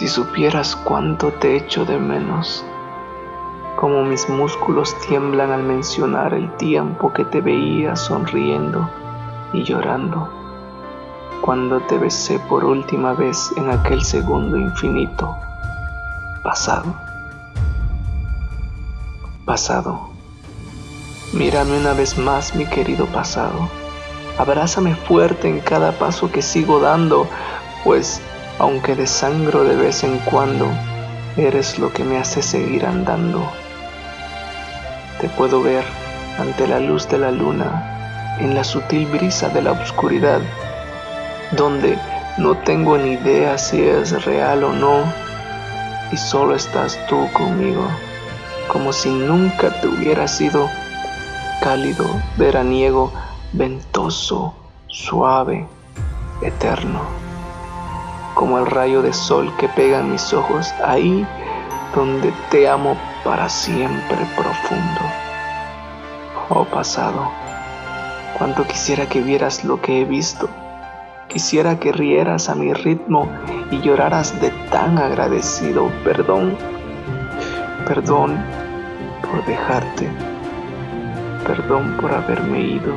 Si supieras cuánto te echo de menos, como mis músculos tiemblan al mencionar el tiempo que te veía sonriendo y llorando, cuando te besé por última vez en aquel segundo infinito pasado. Pasado. Mírame una vez más, mi querido pasado. Abrázame fuerte en cada paso que sigo dando, pues aunque desangro de vez en cuando, eres lo que me hace seguir andando. Te puedo ver ante la luz de la luna, en la sutil brisa de la oscuridad, donde no tengo ni idea si es real o no, y solo estás tú conmigo, como si nunca te hubiera sido cálido, veraniego, ventoso, suave, eterno, como el rayo de sol que pega en mis ojos, ahí donde te amo para siempre profundo. Oh pasado, cuánto quisiera que vieras lo que he visto, quisiera que rieras a mi ritmo y lloraras de tan agradecido perdón, perdón por dejarte perdón por haberme ido.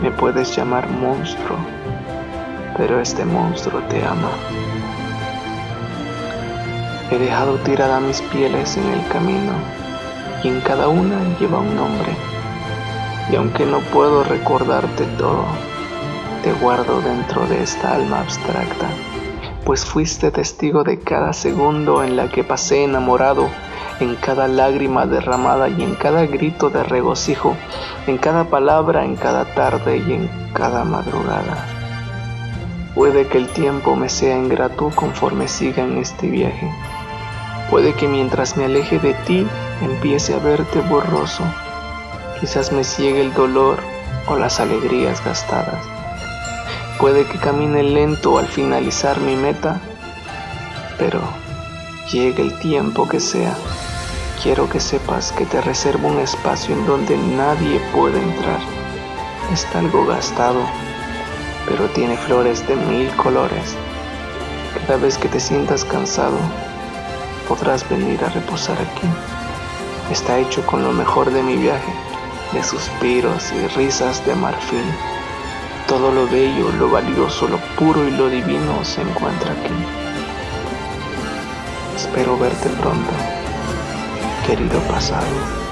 Me puedes llamar monstruo, pero este monstruo te ama. He dejado tirada mis pieles en el camino y en cada una lleva un nombre. Y aunque no puedo recordarte todo, te guardo dentro de esta alma abstracta, pues fuiste testigo de cada segundo en la que pasé enamorado en cada lágrima derramada y en cada grito de regocijo, en cada palabra, en cada tarde y en cada madrugada. Puede que el tiempo me sea ingrato conforme siga en este viaje. Puede que mientras me aleje de ti empiece a verte borroso. Quizás me ciegue el dolor o las alegrías gastadas. Puede que camine lento al finalizar mi meta, pero llegue el tiempo que sea. Quiero que sepas que te reservo un espacio en donde nadie puede entrar. Está algo gastado, pero tiene flores de mil colores. Cada vez que te sientas cansado, podrás venir a reposar aquí. Está hecho con lo mejor de mi viaje, de suspiros y risas de marfil. Todo lo bello, lo valioso, lo puro y lo divino se encuentra aquí. Espero verte pronto querido pasado.